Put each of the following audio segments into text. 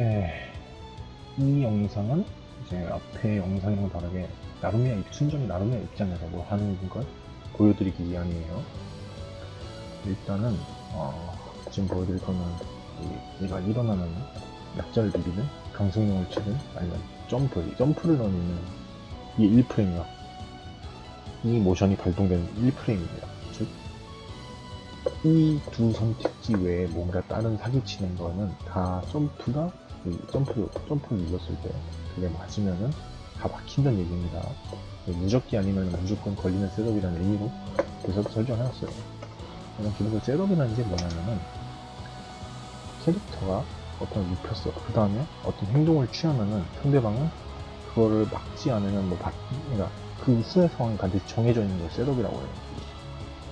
예, 이 영상은 이제 앞에 영상이랑 다르게 나루미야 입- 순전 나루미야 입장에서 뭐 하는 걸 보여드리기 위함이에요. 일단은 어, 지금 보여드릴 거는 이, 얘가 일어나는 약자를 비비는 강승용을 치든 아니면 점프, 점프를 넣는 이 1프레임이요. 이 모션이 발동되는 1프레임입니다. 즉, 이 두 선택지 외에 뭔가 다른 사기치는 거는 다 점프가 이 점프, 점프를 눌렀을 때 그게 맞으면은 다 막힌다는 얘기입니다. 무적기 아니면 무조건 걸리는 setup이라는 의미로 그래서 설정해놨어요. 그냥 기본적으로 setup이라는 게 뭐냐면은 캐릭터가 어떤 걸 눕혔어. 그 다음에 어떤 행동을 취하면은 상대방은 그거를 막지 않으면 뭐 받, 그러니까 그 후의 상황이 반드시 정해져 있는 걸 setup이라고 해요.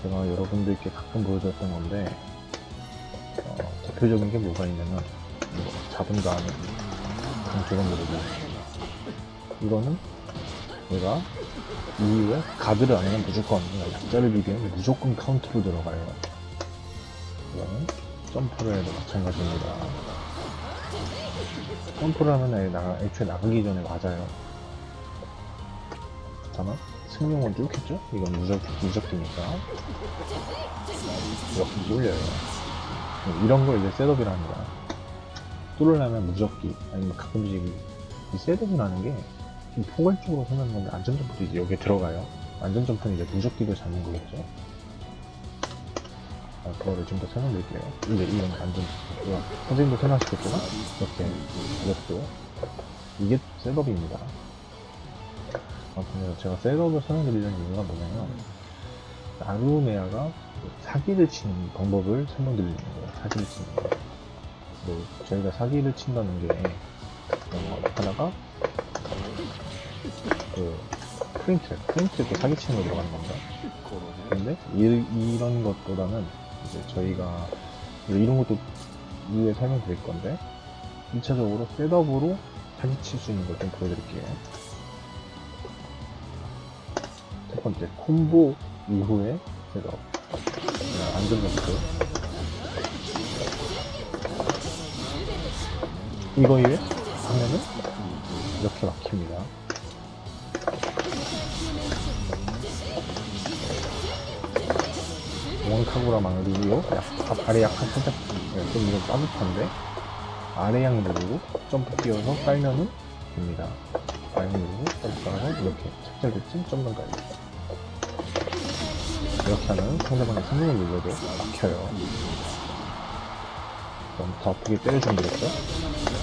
제가 여러분들께 가끔 보여줬던 건데 어, 대표적인 게 뭐가 있냐면 잡은 다음에 두번 누르고 이거는 얘가 이후에 가드를 안 하면 무조건 그러니까 약자를 비비면 무조건 카운트로 들어가요. 이거는 점프를 해도 마찬가지입니다. 점프를 하면 아예 나가, 애초에 나가기 전에 맞아요. 다만 승룡은 쭉 했죠? 이건 무적, 무적기니까 이렇게 뚫려요. 이런 걸 이제 setup이라 합니다. 뚫으려면 무적기 아니면 가끔씩 이- 이 setup이라는 게 지금 포괄적으로 생각하는 건데 안전점프도 이제 여기에 들어가요. 안전점프는 이제 무적기를 잡는 거겠죠. 아, 그거를 좀 더 설명드릴게요. 이게 이건 안전점프. 선생님도 설명하시겠지만 이렇게 이것도 이게 setup입니다. 아무튼 제가 setup을 설명드리려는 이유가 뭐냐면 나루메아가 사기를 치는 방법을 설명드리는 거예요. 사기를 치는 거. 뭐 저희가 사기를 친다는 게 어, 하나가 그 프린트, 프린트 그 사기 치는 거 들어가는 겁니다. 근데 이, 이런 것보다는 이제 저희가 이런 것도 이후에 설명드릴 건데 1차적으로 셋업으로 사기 칠 수 있는 걸 좀 보여드릴게요. 첫 번째 콤보 이후에 셋업 안전점프 이거 이외 하면은 이렇게 막힙니다. 원카구라 망리로 약, 아래 약간 살짝 네, 좀 이건 따뜻한데 아래 양 누르고 점프 뛰어서 깔면은 됩니다. 아래 양 누르고 점프 깔아서 이렇게 착절됐지? 점만 깔고 이렇게 하면 상대방이 성공을 눌러도 막혀요. 그럼 더 아프게 때려주면 되겠죠?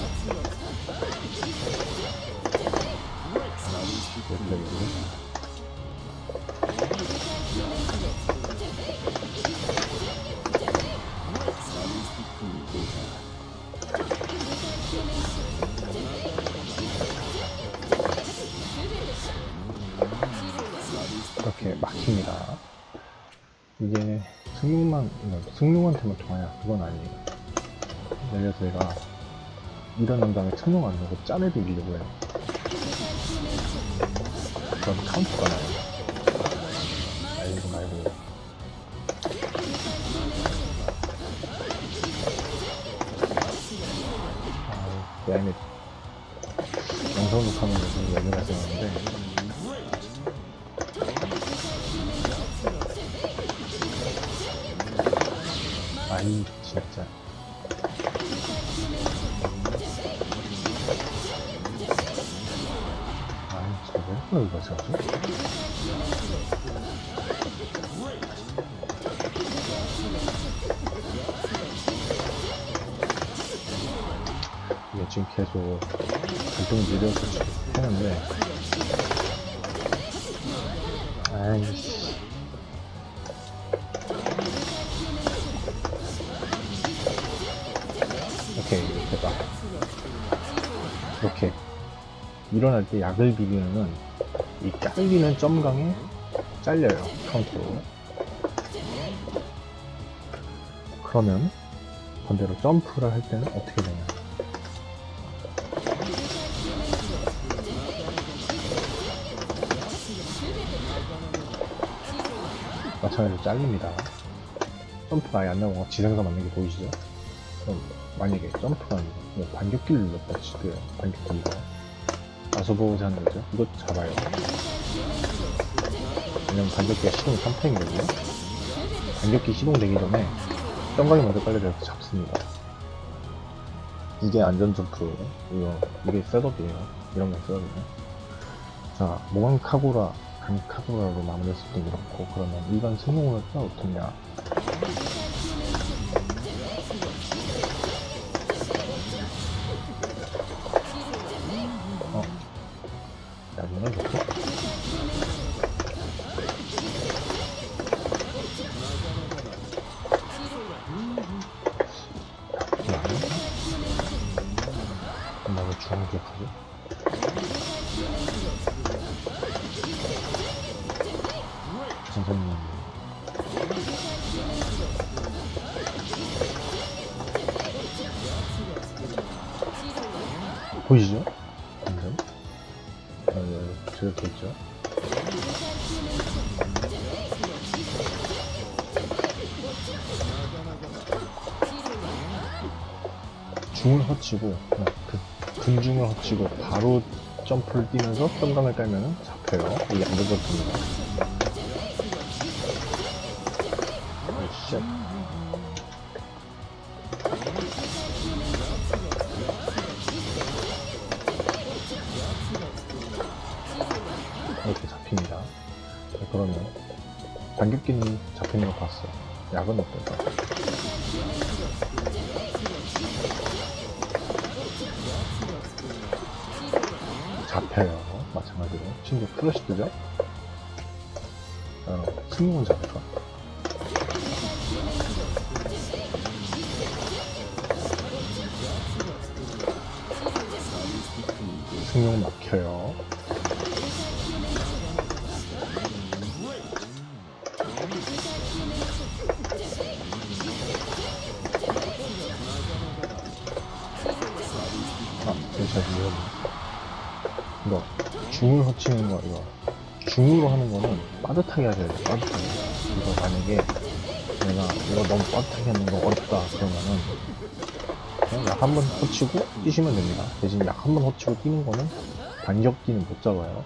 승용한테만 통하냐? 그건 아니에요. 들어서 얘가 일어난 다음에 승용 안 넣고 짠을 비비려고 해요. 그럼 카운트가 나요. 알고 말고. 아, 야임에 영상 녹화하면 무슨 얘기를 하시는데 일어날 때 약을 비비면은 이 잘리는 점강에 잘려요 카운트로 그러면 반대로 점프를 할 때는 어떻게 되냐 마찬가지로 잘립니다 점프가 아예 안 나오고 지상사 맞는 게 보이시죠? 그럼 만약에 점프가 아니고 뭐 반격기를 눌렀다 치고요. 반격기 이 거. 아소보즈 하는 거죠. 이거 잡아요. 왜냐면 반격기가 시동 3패이거든요. 반격기 시동되기 전에 점광이 먼저 깔려져서 잡습니다. 이게 안전점프. 이거, 이게 셋업이에요. 이런 게 셋업이에요. 자, 모강 카고라, 간 카고라로 마무리했을 때 이렇고, 그러면 일반 또 어떻냐. 중을 허치고, 어, 그, 근중을 허치고, 바로 점프를 뛰면서 점강을 깔면 잡혀요. 이게 안전점프입 중을 허치는 거, 이거. 중으로 하는 거는 빠듯하게 하셔야 돼요, 빠듯하게. 이거 만약에 내가 이거 너무 빠듯하게 하는 거 어렵다, 그러면은 그냥 약 한 번 허치고 뛰시면 됩니다. 대신 약 한 번 허치고 뛰는 거는 반격기는 못 잡아요.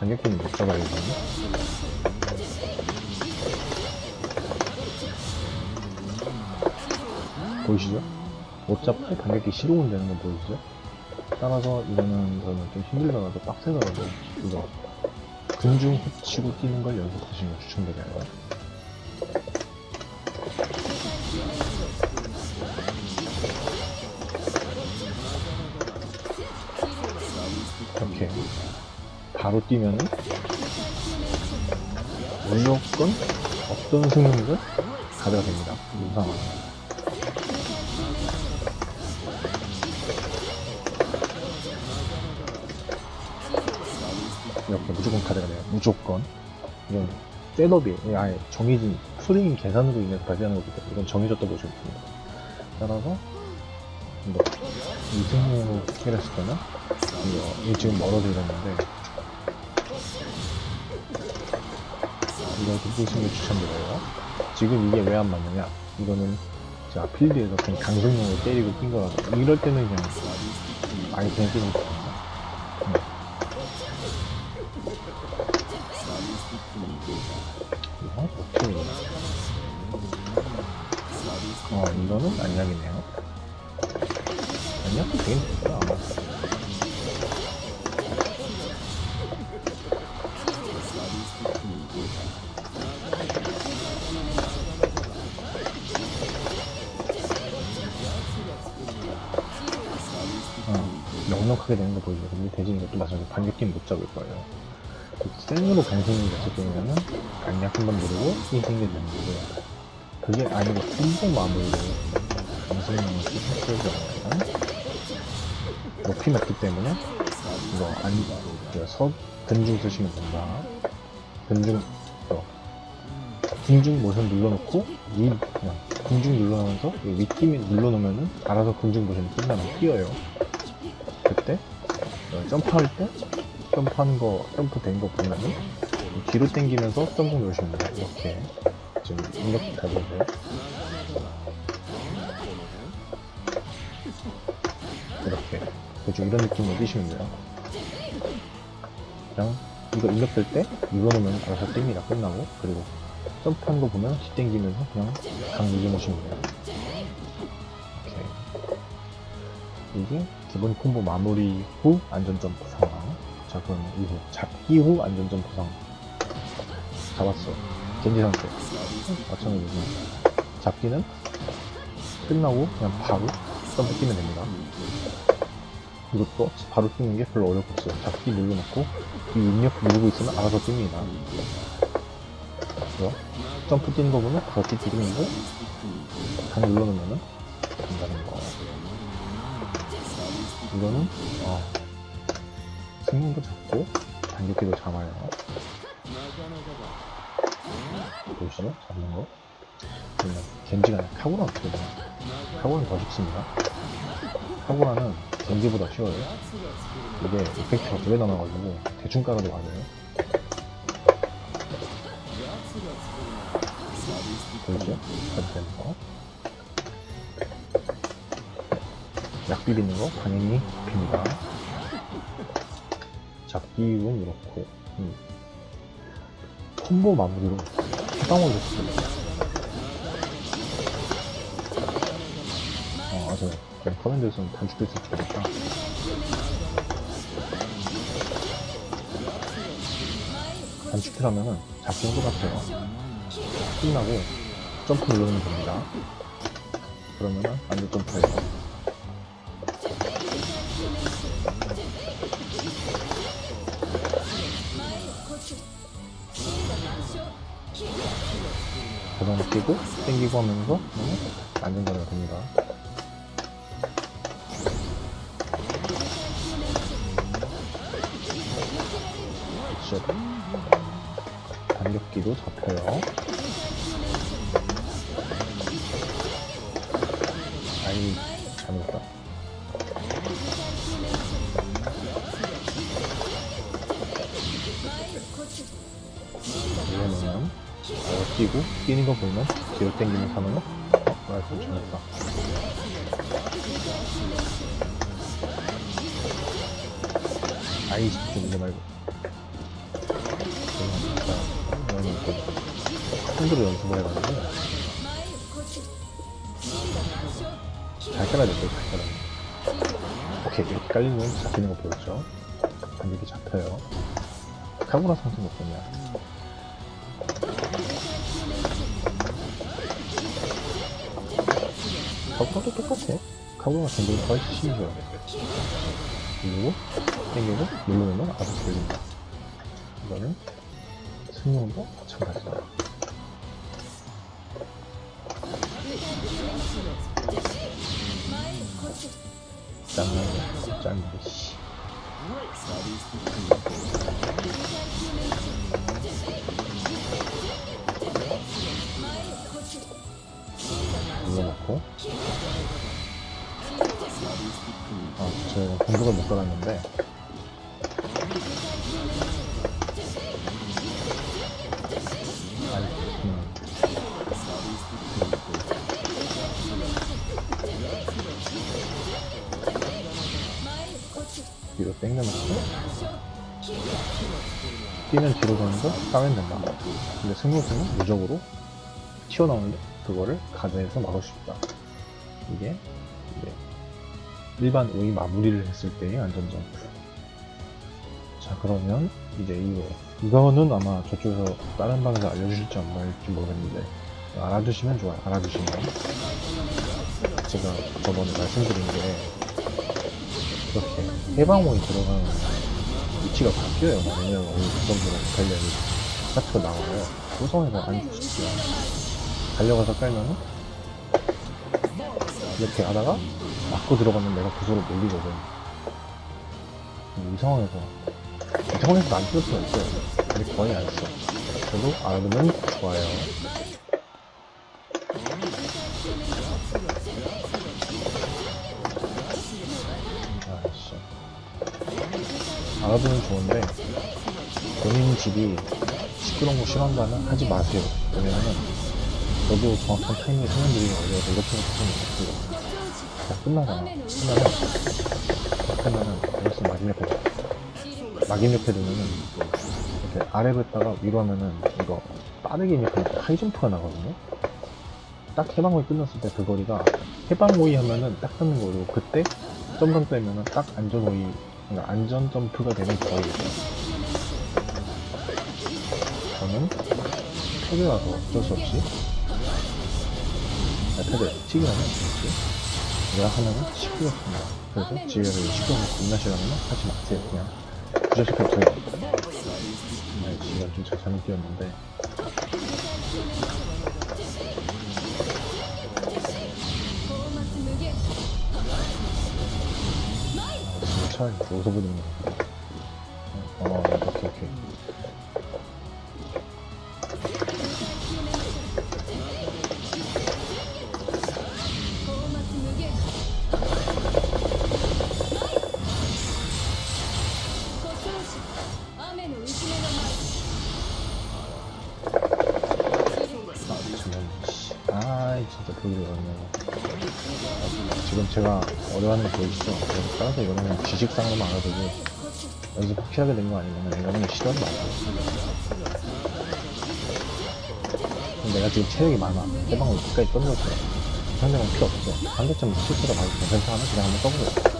반격기는 못 잡아야 되거든요. 보이시죠? 못 잡고 반격기 시동은 되는 거 보이시죠? 따라서 이거는 저는 좀 힘들더라도 빡세더라도 이거 근중 후치고 뛰는 걸 연습하시는 걸 추천드려요. 이렇게 바로 뛰면은 무조건 어떤 승리든 가져가 됩니다. 이 상황은. 이렇게 무조건 카드가 돼요. 무조건. 이건 셋업이 아예 정해진 프레임 계산으로 인해서 발생하는 거기 때문에 이건 정해졌다 보시면 됩니다. 따라서 이거 이승으로 해결했을 때는 이거, 지금 멀어져 있었는데 이거 보시는 걸 추천드려요. 지금 이게 왜 안 맞느냐? 이거는 제가 필드에서 그냥 강성용으로 때리고 뛴 거라서 이럴 때는 그냥 뛰는 거예요. 이거 반격기는 못 잡을 거예요. 생으로 강승이 됐을 경우에는 강약 한번 누르고 되는 거고요. 그게 아니고 콤보 마무리로 했을 경우에는 높이 맞기 때문에 이거 아니 그서 근중 쓰시면 된다. 근중 어, 군중 모션 눌러놓고 위 그냥 군중 눌러놓으면서 이 윗팀이 눌러놓으면은 알아서 군중 모션이 끝나면 뛰어요. 그때 어, 점프할 때 점프하는 거 점프 된 거 보면은 뒤로 당기면서 점프 누르시면 돼요. 이렇게 지금 입력 다 보세요. 이렇게 대충 이런 느낌으로 뛰시면 돼요. 그냥 이거 입력될 때 눌러놓으면 알아서 뜹니다. 끝나고 그리고 점프한 거 보면 시 땡기면서 그냥 강 눌러놓으시면 돼요. 이게 기본 콤보 마무리 후 안전점프 상황. 자 그럼 이후 잡기 후 안전점프 상황. 잡았어. 겐지 상태. 마찬가지로 잡기는 끝나고 그냥 바로 점프 뛰면 됩니다. 이것도 바로 뛰는 게 별로 어렵고 없어요. 잡기 눌러놓고 이 입력 누르고 있으면 알아서 뜁니다. 그래서 점프 뛰는 거 보면 그렇게 뛰는 거, 다 눌러놓으면은 된다는 거. 이거는 어, 승용도 잡고 단격기도 잡아요. 보이시죠? 잡는 거. 그러면 겐지가 아니라 카구라 어떻게 되나? 카구라는 더 쉽습니다. 카구라는 겐지보다 쉬워요. 이게 이펙트가 두개 남아가지고 대충 깔아도 맞아요. 보이죠? 이렇게 되는 거. 약 비비는 거 당연히 빕니다. 잡기운 이렇고 음. 콤보 마무리로 해방을 했습니다. 어, 맞아요. 커맨드에서는 단축될 수 있으니까. 단축키라면은 잡기는 똑같아요. 끝나고 점프 누르면 됩니다. 그러면은 안전 점프해요. 땡기고 하면서 안전자가 됩니다. 뛰는 거 보면 뒤로 당기면서 하면은 어? 말씀 잘못했다. 아이 좀 이거 말고. 핸드로 연습을 해가지고. 잘 깔아야 돼요 잘 깔아 오케이 이렇게 깔리면 잡히는 거 보였죠? 반격이 잡혀요. 카구라 선수 몇 번이야 카구라도 똑같아. 카구라가 전보다 훨씬 쉬워요 그리고 땡기고 누르면 알아서 들립니다. 이거는 승용도 마찬가지다 음. 뒤로 당겨놓고. 뛰면 뒤로 가면서 싸면 된다. 근데 승무수는 무적으로 튀어나오는데 그거를 가드에서 막을 수 있다. 이게 일반 오이 마무리를 했을 때의 안전점프 자 그러면 이제 이거 이거는 아마 저쪽에서 다른 방에서 알려주실지 안 알려줄지 모르겠는데 알아두시면 좋아요 알아두시면 제가 저번에 말씀드린 게 이렇게 해방원이 들어가는 위치가 바뀌어요. 왜냐면 오늘 그 정도로 관련이 파트가 나와요. 구성에서 안 죽습니다. 달려가서 깔면은 이렇게 하다가 맞고 들어가면 내가 구조로 몰리거든. 이 상황에서 이 상황에서 안쓸 수는 있어요. 근데 거의 안 써. 그래도 알아두면 좋아요. 아씨 알아두면 좋은데 본인 집이 시끄러운 거 싫어한다면 하지 마세요 왜냐면은 저도 정확한 타이밍에 설명드리기 어려워서 이렇게밖에 설명 못했어요. 자, 끝나잖아. 끝나면, 끝나면, 여기서 마지막 옆에, 막임 옆에 두면은, 이렇게 아래로 했다가 위로 하면은, 이거, 빠르게 입력하면 하이점프가 나거든요? 딱 해방호이 끝났을 때 그 거리가, 해방호이 하면은 딱 뜨는 거고, 그때, 점점 빼면은 딱 안전호이, 그러니까 안전 점프가 되는 거리겠죠. 저는, 패드라서 어쩔 수 없이, 아, 패드, 튀기 하면 없지. 내가 하면은 19였습니다. 그래서 지혜를 19면 겁나 싫어하면 하지 마세요. 그냥 부자식할 필요 없어요. 네, 지혜가 좀잘 잘못 뛰었는데. 아, 진짜 차라리 여기서 보는 거 어려워하는 게 보이시죠? 따라서 이거는 지식상으로만 알아두고, 연습 확실하게 된 거 아니면 이거는 시도하지. 그럼 내가 지금 체력이 많아. 해방을 끝까지 던졌어. 상대방 필요 없어. 상대점 실수가 많이 괜찮아? 그냥 한번 써보세요.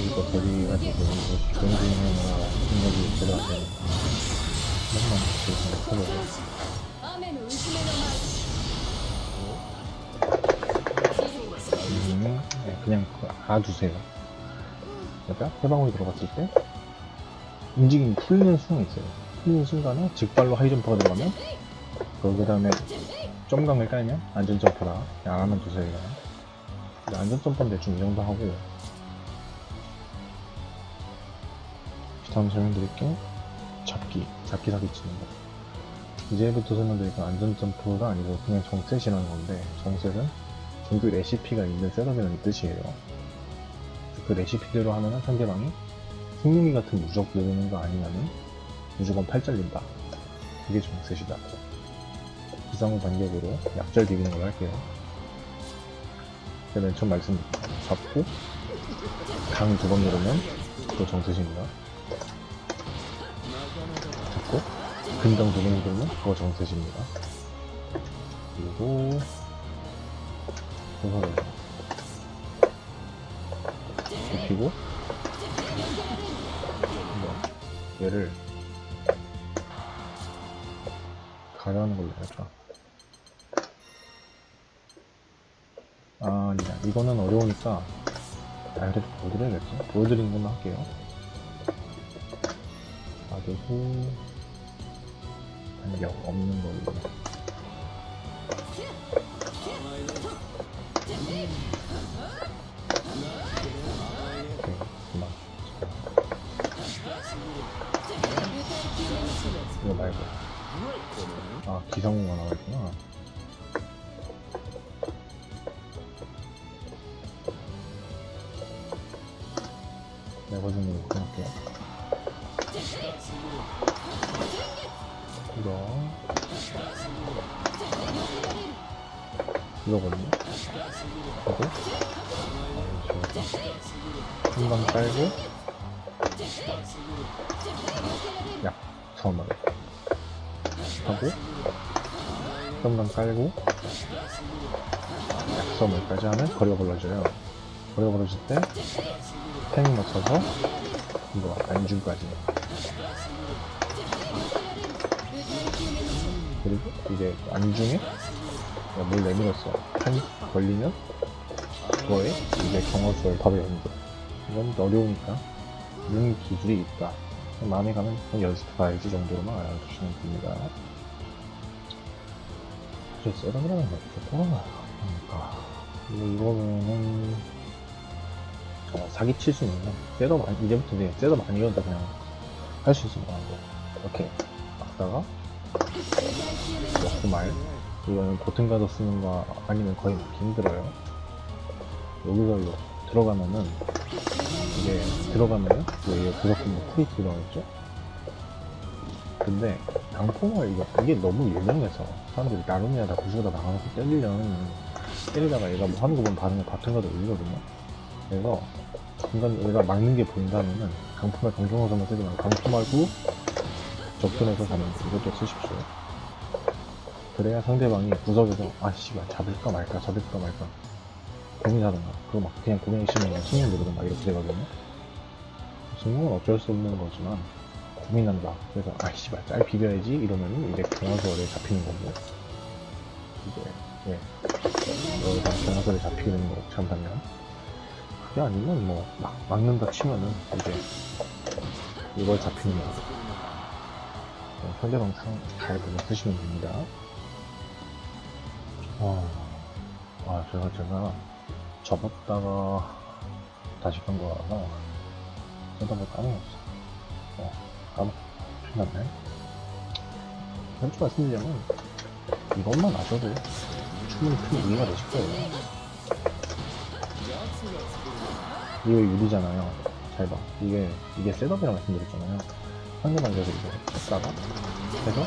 데뷔가지고 좋은 중이나 능력이 제대로 안 되는 맨날 음, 네, 그냥 알아두세요. 그러니까 해방울이 들어갔을 때 움직임이 풀리는 순간이 있어요. 풀리는 순간에 직발로 하이점프가 들어가면 그 다음에 점강을 깔면 안전점프라 안 하면 두세요. 안전점프는 대충 이 정도 하고 다음 설명드릴게 잡기, 잡기 사기 치는 거. 이제부터 설명드릴 건 안전점프가 아니고 그냥 정셋이라는 건데 정셋은 정규 레시피가 있는 셋업이라는 뜻이에요. 그 레시피대로 하면은 상대방이 승용이 같은 무적 누르는 거 아니면은 무조건 팔 잘린다. 그게 정셋이다. 기상후 반격으로 약절 비비는 걸로 할게요. 맨 처음 말씀드린 잡고 강 두 번 누르면 그거 정셋입니다. 번 누르면 그거 정셋입니다. 그리고 입히고 한번 얘를 가려는 걸로 할까? 아, 아니다. 이거는 어려우니까 다이렉트 보여드려야겠지? 보여드리는 것만 할게요. 놔두고 간격 없는 걸로 그만. 이거 말고. 아, 기상구가 나와있구나. 약섬을까지 하면 거리가 벌어져요. 거리가 벌어질 때, 탱 맞춰서, 이거, 안중까지. 그리고 이제 안중에 물 내밀었어. 한 걸리면 그거에 이제 경화수를 바로 연결. 이건 어려우니까 이런 기술이 있다. 마음에 가면 연습해야지 정도로만 알아두시면 됩니다. 사실 셋업이라는 게 없고 그러니까 이거 이거는 어, 사기 칠 수 있는 건 셋업 아니- 이제부터 이제 셋업 아니어도 그냥 할 수 있을 것 같고 이렇게 막다가 먹고 말. 이거는 보튼 가서 쓰는 거 아니면 거의 먹기 힘들어요. 여기서 들어가면은 이게 들어가면은 여기 구석금 뭐 쿨이 들어가겠죠? 근데 강포말 이거 이게 너무 유명해서 사람들이 나름이야 다 구수다 나가서 때리려는 때리다가 얘가 뭐 하는 거 보면 반응을 같은 거도 올리거든요. 그래서 중간 얘가 막는 게 보인다면은 쓰지 말고 강포 말고 접근해서 가는 이것도 쓰십시오. 그래야 상대방이 구석에서 아 씨발 잡을까 말까 잡을까 말까 고민하던가 그거 막 그냥 고민이 싫으면 승용 누르든 막 이렇게 되거든요. 승용은 어쩔 수 없는 거지만 고민한다. 그래서 아 씨발 짤 비벼야지 이러면은 이제 경화설에 잡히는 거고. 이제 예. 여기서 경화설에 잡히게 되는 거고 잠깐만 그게 아니면 뭐 막, 막는다 치면은 이제 이걸 잡히는 거고 어, 상대방 상잘 보고 쓰시면 됩니다. 어, 아 제가 제가 접었다가 다시 간 거라서 setup을 까먹었어. 어, 까먹 큰일 났네. 솔직히 말씀드리자면 이것만 아셔도 충분히 큰 이해가 되실 거예요 이거 유리잖아요 잘 봐. 이게, 이게 setup이라고 말씀드렸잖아요. 상대방 그래서 이거 했다가, 해서,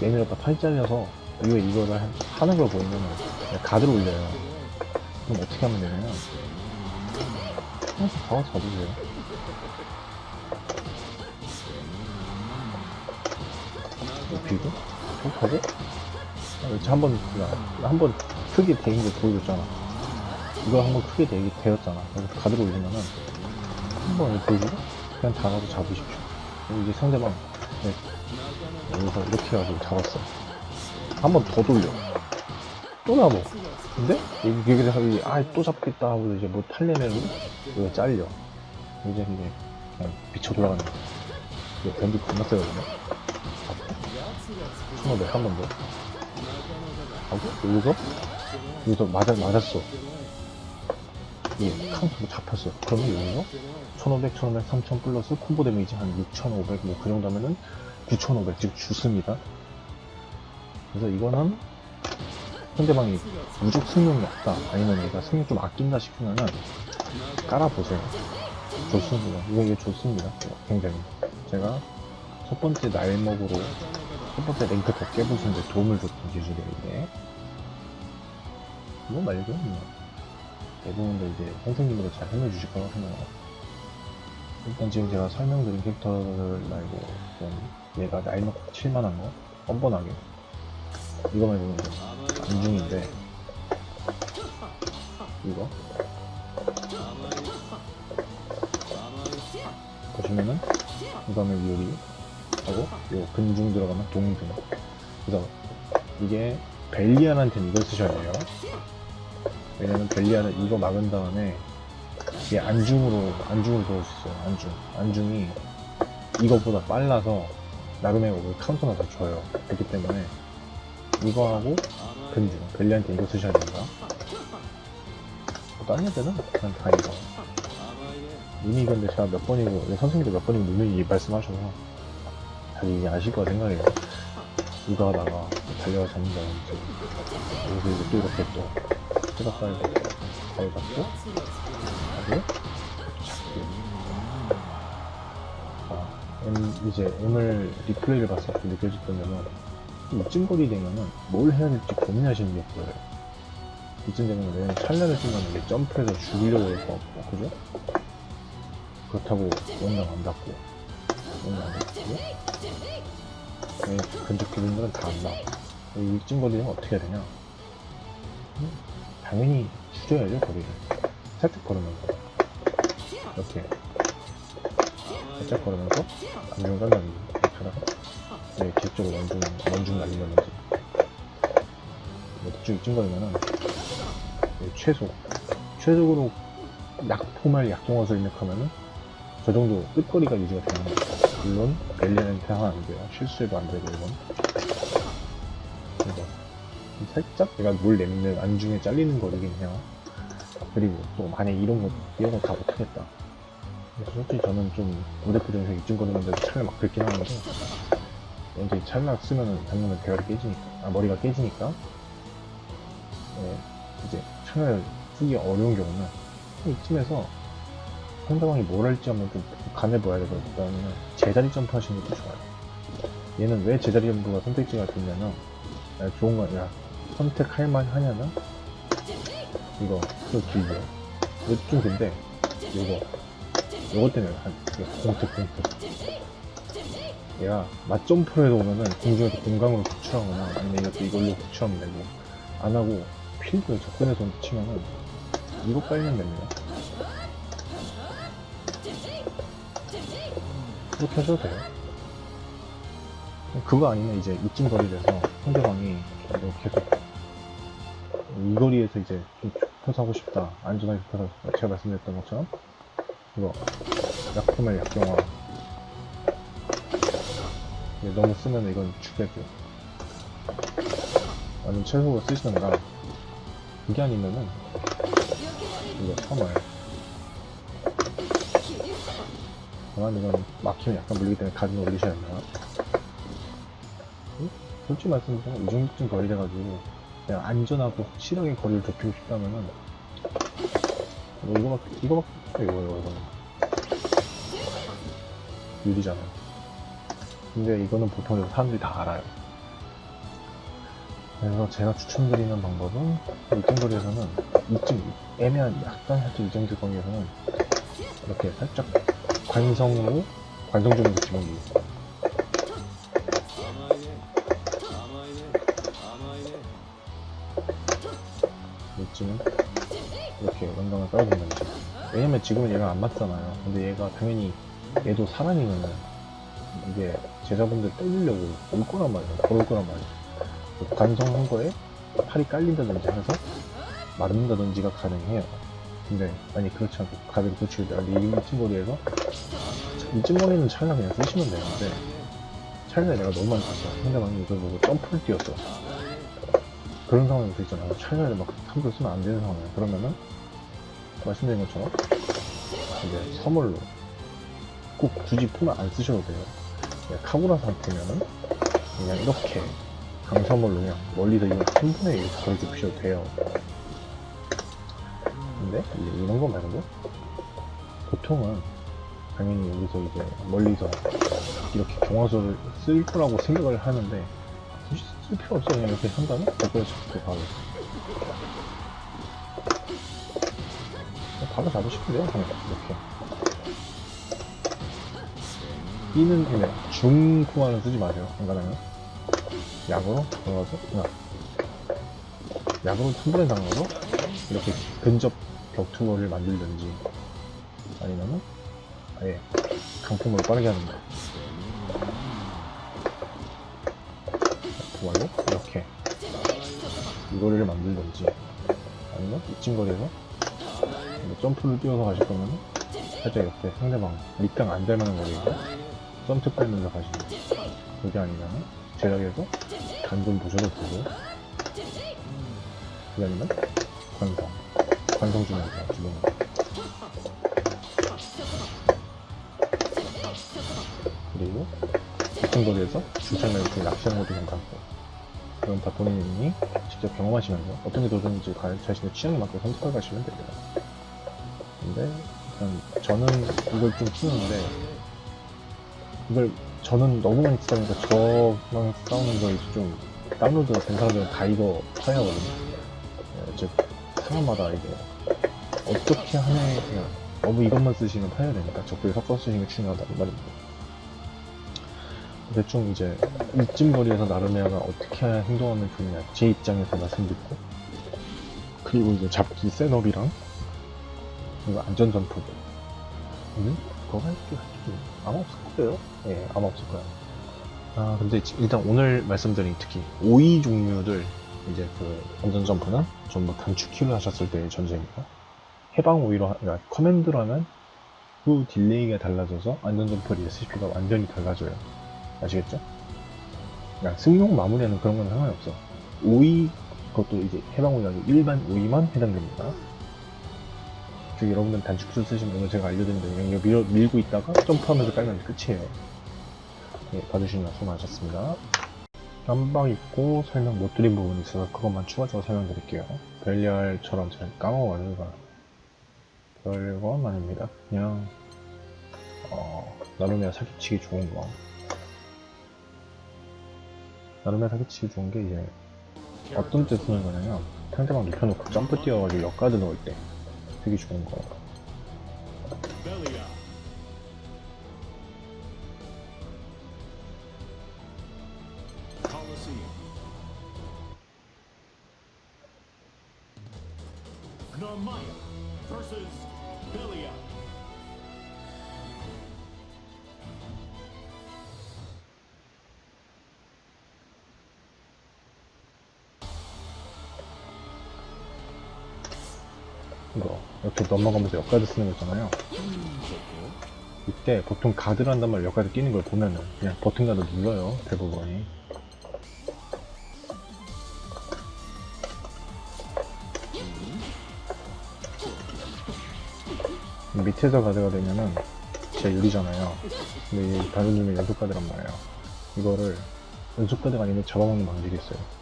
내밀었다 팔 잘려서, 이거 이거를 한- 하는 걸 보이면은, 그냥 가드를 올려요. 그럼 어떻게 하면 되냐면, 항상 가서 잡으세요. 이거 비고, 톡 하고, 이렇게 한 번, 한번 크게 대인 거 보여줬잖아. 이거 한번 크게 되, 되었잖아. 그래서 가드를 올리면은, 한번 보여주고 그냥 잡아서 잡으십시오. 이제 상대방 네, 여기서 이렇게 해가지고 잡았어. 한 번 더 돌려. 또 잡어 근데 그래서 이, 아또 잡겠다 하고 이제 뭐 탈려내고 이거 잘려. 이제 이게 그냥 미쳐 돌아가는 거야. 이거 변기 겁나 세거든요. 1500한번 더 하고 여기서 여기서 맞아, 맞았어 예, 카운트로 잡혔어요. 그러면 여기서 1500, 1500, 3000 플러스 콤보 데미지 한 6500, 뭐 그 정도 하면은 9500, 즉 죽습니다. 그래서 이거는 상대방이 무적 승용이 없다, 아니면 얘가 승용 좀 아낀다 싶으면은 깔아보세요. 좋습니다. 이거, 이게 좋습니다. 굉장히. 제가 첫 번째 날먹으로 첫 번째 랭크 더 깨부수는데 도움을 줬던 기술이에요, 이게. 이거 말고, 뭐. 대부분도 이제 선생님으로 잘 해내주실 거라고 생각해요. 일단 지금 제가 설명드린 캐릭터를 말고 좀 얘가 나이 먹고 칠만한 거 뻔뻔하게 이거 말고는 안중인데 이거 보시면은 이거는 유리 하고 요 근중 들어가면 동등 그래서 이게 벨리안한테는 이걸 쓰셔야 돼요. 왜냐면 벨리아는 이거 막은 다음에 이게 안중으로 안중으로 들어올 수 있어요 안중. 안중이 이거보다 빨라서 나름의 오을 카운터가 더 줘요. 그렇기 때문에 이거하고 근중 벨리한테 이거 쓰셔야 됩니다. 뭐 다른 애들은 그냥 다 이거. 이미 근데 제가 몇 번이고 선생님도 몇 번이고 누누이 말씀하셔서 이게 아실 거라 생각해요. 이거 하다가 달려가 잡는다든지 여기서 이제 또 이렇게 또 뜯어 깔고 가위 잡고. 하고? 아, M, 이제 오늘 리플레이를 봤을 때 느껴졌던 점은 이쯤 거리 되면은 뭘 해야 될지 고민하시는 게 보여요. 이쯤 되면 왜냐면 찰나를 쓰면 점프해서 죽이려고 할 것 같고 그죠? 그렇다고 원장 안 닿고 네, 근접 기분들은 다 안 나와 이쯤 거리 되면 어떻게 해야 되냐? 음, 당연히 줄여야죠 거리를. 살짝 걸으면서. 이렇게. 살짝 걸으면서 안중 깔라기. 이렇게 하다가 네, 뒤쪽으로 원중 원중 날리려는지 뭐 대충 이쯤 걸으면은 네, 최소. 최적으로 약포말 약동화를 입력하면은 저 정도 끝거리가 유지가 되는 거죠 물론 하면 안 돼요 실수해도 안 되고 이건 이거 살짝 내가 뭘 내면 안중에 잘리는 거리긴 해요. 그리고 또 만약 이런 거 이런 거다 못하겠다. 솔직히 저는 좀 무대표정에서 입증거리는데도 찰나 막 긁긴 하는데 이제 찰나 쓰면은 당연히 대가리 깨지니까 아 머리가 깨지니까 네, 이제 찰나를 쓰기 어려운 경우는 이쯤에서 상대방이 뭘 할지 한번 좀 간해봐야 되거든요. 제자리 점프 하시는 것도 좋아요. 얘는 왜 제자리 점프가 선택지가 됐냐면 야, 좋은 거야. 선택할 만 하냐면 이거 또 길죠. 이거 좀 긴데 이거 이것 때문에 한 공특 공특 얘가 맞점프로 해서 오면은 공중에서 공강으로 구출하거나 아니면 이것도 이걸로 구출하면 되고 안 하고 필드 접근해서 치면은 이거 깔면 됩니다. 그렇게 하셔도 돼요. 그거 아니면 이제 이쯤 거리에서 상대방이 뭐 계속 이 거리에서 이제 좀 하고 싶다 안전하게 싶다 제가 말씀드렸던 것처럼 이거 약품을 약경화. 이게 너무 쓰면 이건 죽겠고 아니면 최소로 쓰시던가. 그게 아니면은 이거 참아요 다만 이건 막히면 약간 물리기 때문에 가진 올리셔야 됩니다 솔직히 말씀드리면 이 정도쯤 거리 돼가지고 그냥 안전하고 확실하게 거리를 좁히고 싶다면은 뭐 이거밖에 이거밖에 이거 이거 이거는. 유리잖아요 근데 이거는 보통 사람들이 다 알아요. 그래서 제가 추천드리는 방법은 이쯤 거리에서는 이쯤 애매한 약간 살짝 이 정도 거리에서는 이렇게 살짝 관성으로 관성적인 느낌을 이쯤은 이렇게 원당을 깔아두면 되죠. 왜냐면 지금은 얘가 안 맞잖아요. 근데 얘가 당연히 얘도 사람이면은 이게 제자분들 때리려고 올 거란 말이에요. 걸을 거란 말이에요. 그 관성한 거에 팔이 깔린다든지 해서 맞는다든지가 가능해요. 근데 아니 그렇지 않고 내가 이쯤 거리에서 이쯤 거리는 차라리 그냥 쓰시면 되는데 차라리 내가 너무 많이 탔어. 상대방이 이걸 보고 점프를 뛰었어. 그런 상황이 있잖아요. 차라리 막 함부로 쓰면 안 되는 상황이에요. 그러면은 말씀드린 것처럼 이제 선물로 꼭 굳이 품을 안 쓰셔도 돼요. 그냥 카구라 상태면은 그냥 이렇게 강선물로 그냥 멀리서 이건 한 번에 이렇게 거리 좁히셔도 돼요. 근데? 이제 이런 거 말고? 보통은 당연히 여기서 이제 멀리서 이렇게 경화소를 쓸 거라고 생각을 하는데 굳이 쓸 필요 없어 그냥 이렇게 한 다음에 거기에 잡고 바로. 바로 잡으시면 돼요 그냥 이렇게. B는 그냥 중코만은 쓰지 마세요 안가나면 약으로 들어가서 그냥 약으로 한 번에 당겨서 이렇게 근접 격투를 만들든지 아니면은 아예 강품으로 빠르게 하는 거. 그걸로 이렇게 이거리를 만들든지 아니면 이쯤 거리에서 뭐 점프를 뛰어서 가실 거면 살짝 이렇게 상대방 밑강 안 닮아는 거리에서 점프 빼면서 가시는 거. 그게 아니면 제작에서 간좀 보셔도 되고 그게 아니면 관성 관성 주면서 주는 거 그리고 이쯤 거리에서 줄창을 이렇게 낚시하는 것도 괜찮고 그건 다 본인이 직접 경험하시면서 어떤 게 가- 자신의 취향에 맞게 선택해 가시면 됩니다. 근데 저는 이걸 좀 쓰는데 이걸 저는 너무 많이 쓰다 보니까 저랑 싸우는 걸좀 다운로드 된 사람들은 다 이거 파야하거든요. 어, 즉 사람마다 이게 어떻게 하냐에 그냥 너무 이것만 쓰시면 파야 되니까 적절히 섞어 쓰시는 게 중요하다는 말입니다. 대충 이제 이쯤 거리에서 나르메아가 어떻게 행동하면 좋냐 제 입장에서 말씀드리고 그리고 이제 잡기 setup이랑 그리고 안전 점프 음? 그거 할게 아마 없을 거예요 예 아마 없을 거예요 아 근데 지- 일단 오늘 말씀드린 특히 오의 종류들 이제 그 안전 점프는 전부 단축키를 하셨을 때의 전제입니다 해방 오의로 하, 그러니까 command로 하면 후 delay가 달라져서 안전 점프 레시피가 완전히 달라져요 아시겠죠? 그러니까 승룡 마무리하는 그런 건 상관이 없어. 오의 그것도 이제 해방 오의 아니고 일반 오의만 해당됩니다. 즉 여러분들 단축수 쓰시면 오늘 제가 알려드린 그냥 밀어, 밀고 있다가 점프하면서 깔면 끝이에요. 네, 봐주시면 수고하셨습니다. 깜빡 잊고 설명 못 드린 부분이 있어서 그것만 추가적으로 설명드릴게요. 별리알처럼 잘 까먹어가지고 별건 아닙니다. 그냥 어, 나름의 사기치기 좋은 거. 나름의 사기치기 좋은 게 이제 어떤 때 쓰는 거냐면 상대방 눕혀놓고 점프 뛰어가지고 역가드 넣을 때 되게 좋은 거. 넘어가면서 역가드 쓰는 거 있잖아요. 이때 보통 한단 말로 역가드 끼는 걸 보면은 그냥 버튼 가드 눌러요 대부분이. 밑에서 가드가 되면은 제 유리잖아요. 근데 이 다른 중에 연속 가드란 말이에요. 이거를 연속 가드가 아닌데 잡아먹는 방식이 있어요.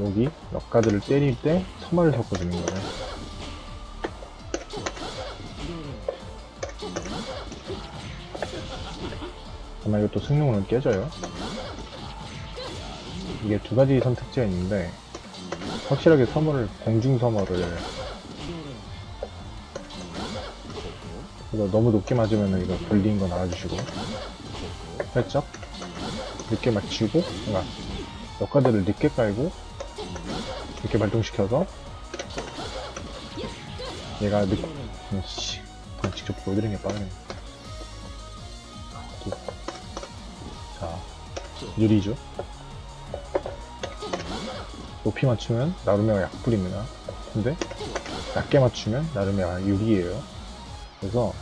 여기 역가드를 때릴 때 서마를 섞어주는 거예요. 아마 이것도 승용으로 깨져요. 이게 두 가지 선택지가 있는데 확실하게 서머를 공중 서머를 이거 너무 높게 맞으면 이거 불리는 건 알아주시고 살짝 늦게 맞추고 그러니까 역가드를 늦게 깔고 이렇게 발동시켜서 얘가 늦... 음, 씨, 직접 보여드리는 게 빠르네. 자 유리죠? 높이 맞추면 나루메가 약불입니다. 근데 낮게 맞추면 나루메가 유리예요. 그래서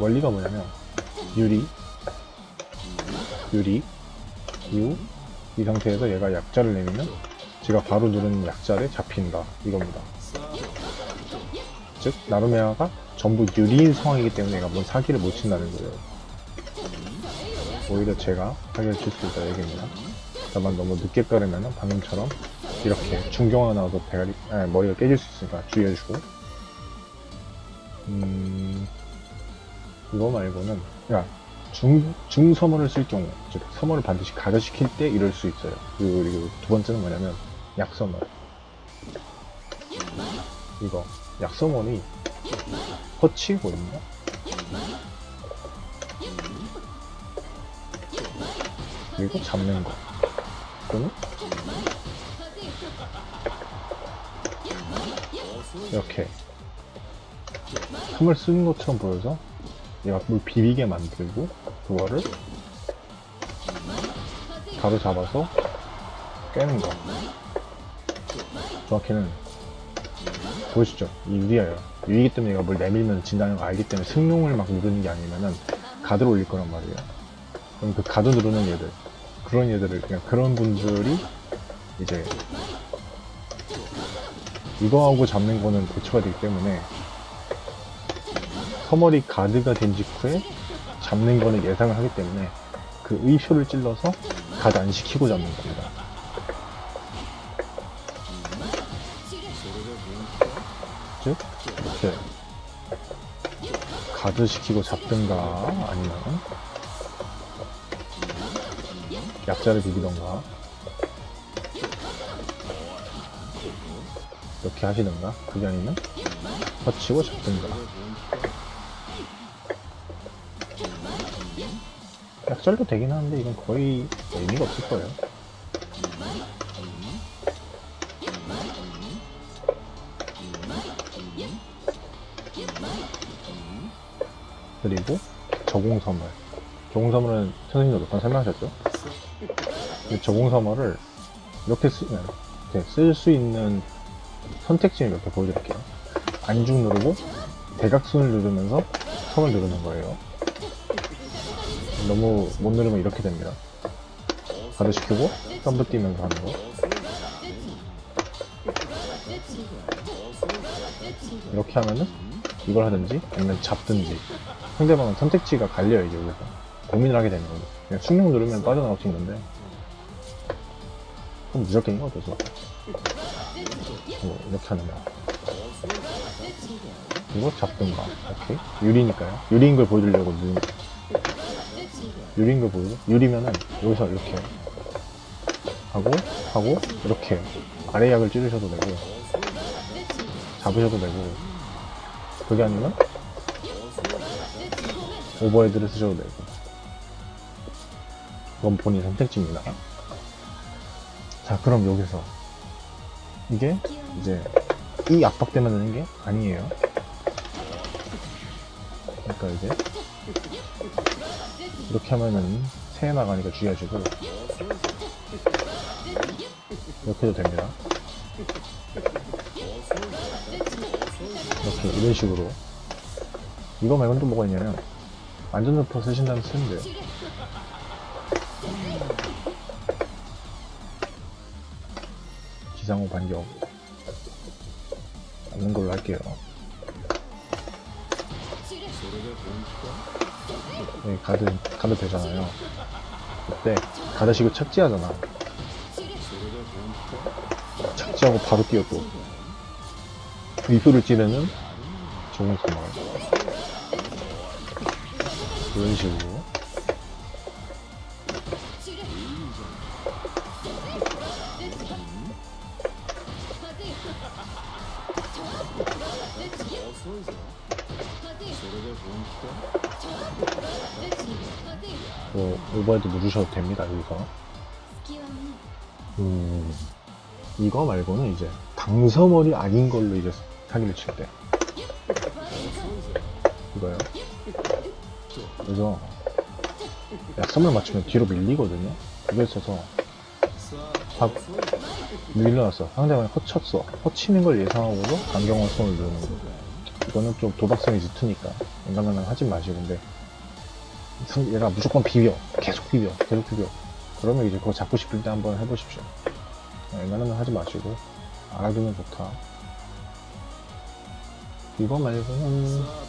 원리가 뭐냐면 유리 유리 유이 상태에서 얘가 약자를 내리면 제가 바로 누르는 약자를 잡힌다. 이겁니다. 즉 나루메아가 전부 유리인 상황이기 때문에 얘가 뭔 사기를 못 친다는 거예요. 오히려 제가 사기를 칠 수 있다 얘기입니다. 다만 너무 늦게 깔으면 방금처럼 이렇게 중경화 나와서 대가리, 아니, 머리가 깨질 수 있으니까 주의해주고. 음 이거 말고는 야 중, 중서머를 쓸 경우, 즉, 서머를 반드시 가려시킬 때 이럴 수 있어요. 그리고, 그리고 두 번째는 뭐냐면, 약서머. 이거, 약서머니, 허치거든요? 그리고 잡는 거. 또는, 이렇게, 틈을 쓰는 것처럼 보여서, 얘가 물 비비게 만들고 그거를 바로 잡아서 깨는 거 정확히는 보이시죠? 이 유리예요. 유리기 때문에 얘가 뭘 내밀면 진다는 거 알기 때문에 승용을 막 누르는 게 아니면은 가드를 올릴 거란 말이에요. 그럼 그 가드 누르는 얘들 그런 얘들을 그냥 그런 분들이 이제 이거하고 잡는 거는 대처가 되기 때문에 서머리 가드가 된 직후에 잡는 거는 예상을 하기 때문에 그 의표를 찔러서 가드 안 시키고 잡는 겁 가드 시키고 잡든가 아니면 약자를 비비던가 이렇게 하시던가 그게 아니면 터치고 잡든가 약절도 되긴 하는데 이건 거의 의미가 없을 거예요. 그리고 저공선물. 저공선물은 선생님도 몇 번 설명하셨죠? 이 저공선물을 이렇게 쓰면 쓸수 있는 선택지를 몇 개 보여드릴게요. 안중 누르고 대각선을 누르면서 선을 누르는 거예요. 너무 못 누르면 이렇게 됩니다. 가드시키고 점프 뛰면서 하는 거 이렇게 하면은 이걸 하든지 아니면 잡든지 상대방은 선택지가 갈려요 이제 여기서 고민을 하게 되는 거죠 그냥 숙력 누르면 빠져나갈 수 있는데. 그럼 무적갱인 거죠 저. 뭐 이렇게 하는 거. 이거 잡든가 오케이. 유리니까요. 유리인 걸 보여주려고 누른 유리인 걸 보여줘. 유리면은 여기서 이렇게 하고 하고 이렇게 아래 약을 찌르셔도 되고 잡으셔도 되고. 그게 아니면 오버헤드를 쓰셔도 되고. 그건 본인 선택지입니다. 자 그럼 여기서. 이게 이제 이 압박 때문에 되는 게 아니에요. 그러니까 이제 이렇게 하면은 새해 나가니까 주의하시고 이렇게 해도 됩니다. 이렇게 이런 식으로. 이거 말고는 또 뭐가 있냐면 안전점퍼 쓰신다면 쓰면 돼요. 기상호 반격. 않는 걸로 할게요. 네, 가드, 가드 되잖아요. 그때 가드식을 착지하잖아. 착지하고 바로 뛰어 또 위표를 찌르는 좋은 소말 이런 식으로. 뭐 오버헤드 누르셔도 됩니다 여기서. 음, 이거 말고는 이제 당서머리 아닌 걸로 이제 사기를 칠때 그래서 약점을 맞추면 뒤로 밀리거든요. 그게 있어서 박 밀려났어. 상대방이 허쳤어. 허치는 걸 예상하고도 강경원 손을 누르는 거. 이거는 좀 도박성이 짙으니까 웬간하면 하지 마시고. 근데 상- 얘가 무조건 비벼. 계속 비벼. 계속 비벼. 그러면 이제 그거 잡고 싶을 때 한번 해보십시오. 웬간하면 하지 마시고 알아두면 좋다. 이거 말고는 뭐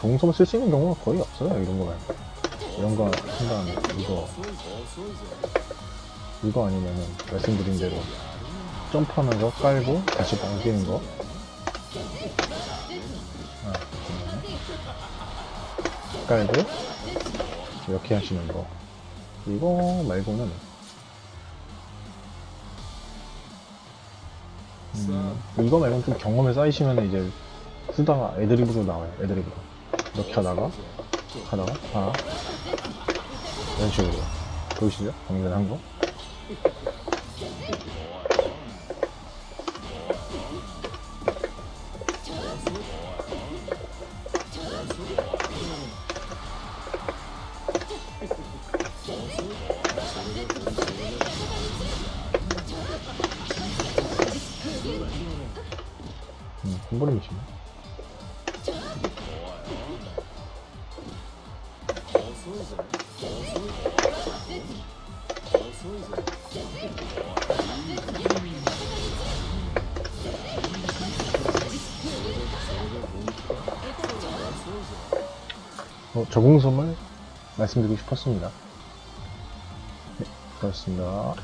정성 쓸 수 있는 경우가 거의 없어요 이런 거 말고. 이런 거 한 다음에 이거. 이거 아니면은 말씀드린 대로 점프하면서 깔고 다시 당기는 거. 아. 깔고 이렇게 하시는 거. 이거 말고는. 음, 이거 말고는 좀 경험에 쌓이시면 이제 쓰다가 애드립으로 나와요 애드립으로 이렇게 하다가 하다가 하나 이런 식으로 보이시죠? 방금 한 거? 말씀드리고 싶었습니다. 네, 그렇습니다.